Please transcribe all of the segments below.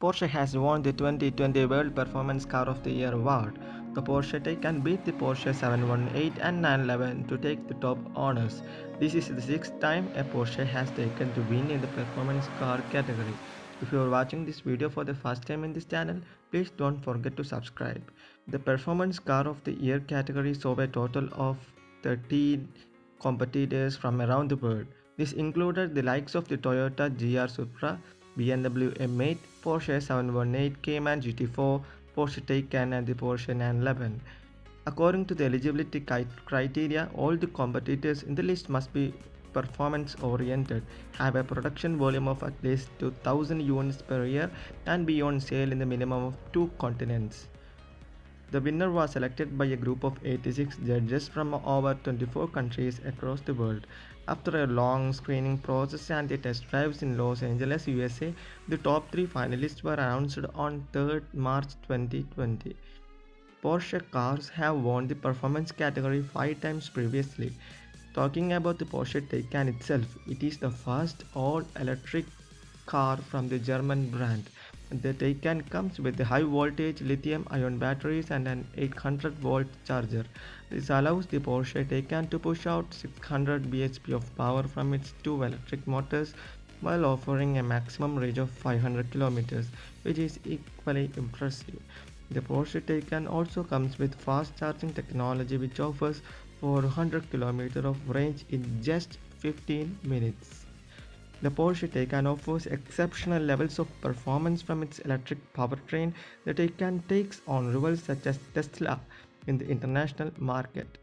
Porsche has won the 2020 World Performance Car of the Year award. The Porsche Taycan beat the Porsche 718 and 911 to take the top honors. This is the sixth time a Porsche has taken to win in the performance car category. If you are watching this video for the first time in this channel, please don't forget to subscribe. The Performance Car of the Year category saw a total of 13 competitors from around the world. This included the likes of the Toyota GR Supra, BMW M8, Porsche 718, Cayman GT4, Porsche Taycan and the Porsche 911. According to the eligibility criteria, all the competitors in the list must be performance oriented, have a production volume of at least 2000 units per year and be on sale in the minimum of two continents. The winner was selected by a group of 86 judges from over 24 countries across the world. After a long screening process and the test drives in Los Angeles, USA, the top three finalists were announced on 3rd March 2020. Porsche cars have won the performance category five times previously. Talking about the Porsche Taycan itself, it is the first all-electric car from the German brand. The Taycan comes with high voltage lithium ion batteries and an 800 volt charger. This allows the Porsche Taycan to push out 600 bhp of power from its two electric motors while offering a maximum range of 500 km, which is equally impressive. The Porsche Taycan also comes with fast charging technology which offers 400 km of range in just 15 minutes. The Porsche Taycan offers exceptional levels of performance from its electric powertrain. The Taycan takes on rivals such as Tesla in the international market.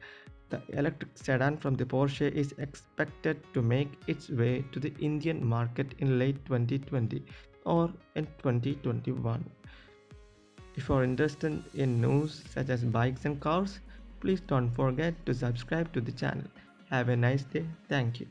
The electric sedan from the Porsche is expected to make its way to the Indian market in late 2020 or in 2021. If you are interested in news such as bikes and cars, please don't forget to subscribe to the channel. Have a nice day. Thank you.